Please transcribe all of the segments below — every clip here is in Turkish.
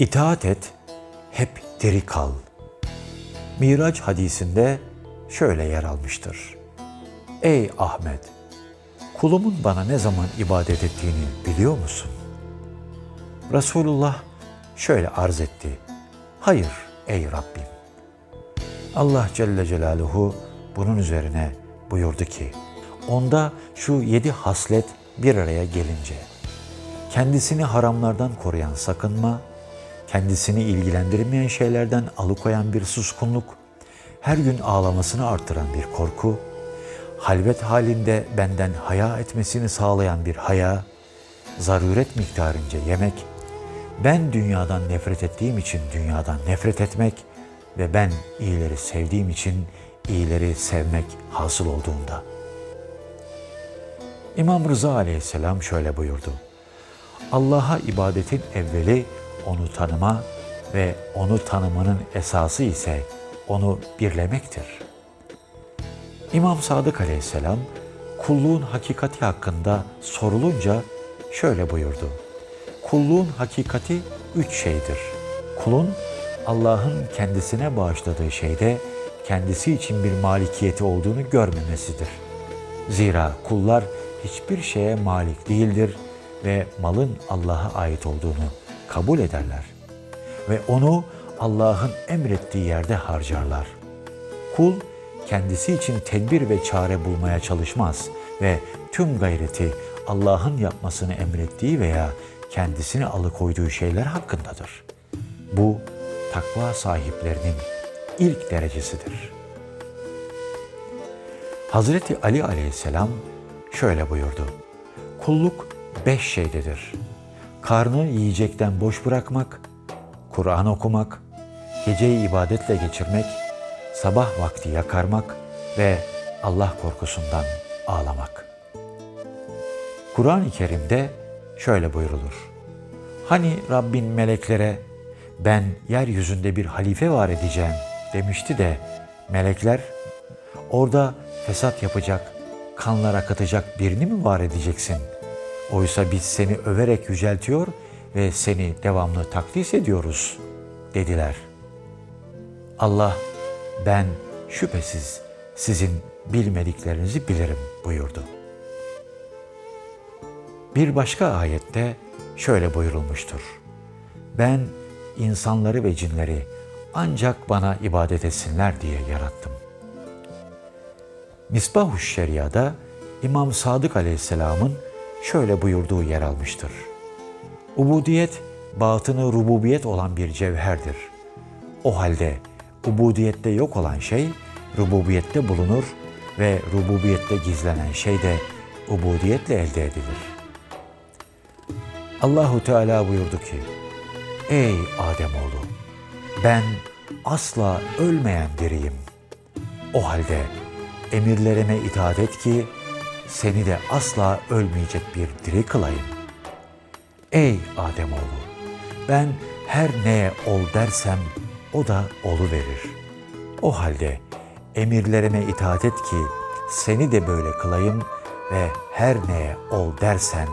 İtaat et, hep diri kal. Miraç hadisinde şöyle yer almıştır. Ey Ahmet! Kulumun bana ne zaman ibadet ettiğini biliyor musun? Resulullah şöyle arz etti. Hayır ey Rabbim. Allah Celle Celaluhu bunun üzerine buyurdu ki, onda şu yedi haslet bir araya gelince, kendisini haramlardan koruyan sakınma, kendisini ilgilendirmeyen şeylerden alıkoyan bir suskunluk, her gün ağlamasını artıran bir korku, halvet halinde benden haya etmesini sağlayan bir haya, zaruret miktarınca yemek, ben dünyadan nefret ettiğim için dünyadan nefret etmek ve ben iyileri sevdiğim için iyileri sevmek hasıl olduğunda. İmam Rıza aleyhisselam şöyle buyurdu. Allah'a ibadetin evveli onu tanıma ve onu tanımanın esası ise onu birlemektir. İmam Sadık aleyhisselam kulluğun hakikati hakkında sorulunca şöyle buyurdu. Kulluğun hakikati üç şeydir. Kulun Allah'ın kendisine bağışladığı şeyde kendisi için bir malikiyeti olduğunu görmemesidir. Zira kullar hiçbir şeye malik değildir ve malın Allah'a ait olduğunu kabul ederler. Ve onu Allah'ın emrettiği yerde harcarlar. Kul kendisi için tedbir ve çare bulmaya çalışmaz ve tüm gayreti Allah'ın yapmasını emrettiği veya kendisini alıkoyduğu şeyler hakkındadır. Bu takva sahiplerinin ilk derecesidir. Hazreti Ali aleyhisselam şöyle buyurdu. Kulluk beş şeydedir. Karnı yiyecekten boş bırakmak, Kur'an okumak, geceyi ibadetle geçirmek, sabah vakti yakarmak ve Allah korkusundan ağlamak. Kur'an-ı Kerim'de şöyle buyrulur. Hani Rabbin meleklere ben yeryüzünde bir halife var edeceğim demişti de melekler orada fesat yapacak, kanlar akıtacak birini mi var edeceksin? Oysa biz seni överek yüceltiyor ve seni devamlı takdis ediyoruz dediler. Allah ben şüphesiz sizin bilmediklerinizi bilirim buyurdu. Bir başka ayette şöyle buyurulmuştur. Ben insanları ve cinleri ancak bana ibadet etsinler diye yarattım. Misbah-ı Şeria'da İmam Sadık Aleyhisselam'ın şöyle buyurduğu yer almıştır. Ubudiyet, batını rububiyet olan bir cevherdir. O halde ubudiyette yok olan şey rububiyette bulunur ve rububiyette gizlenen şey de ubudiyetle elde edilir. Allahu Teala buyurdu ki: Ey Ademoğlu, ben asla ölmeyen diriyim. O halde emirlerime itaat et ki seni de asla ölmeyecek bir diri kılayım. Ey Ademoğlu, ben her neye ol dersem o da olu verir. O halde emirlerime itaat et ki seni de böyle kılayım ve her neye ol dersen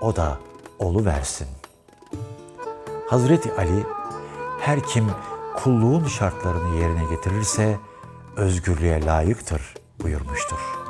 o da olu versin. Hazreti Ali her kim kulluğun şartlarını yerine getirirse özgürlüğe layıktır buyurmuştur.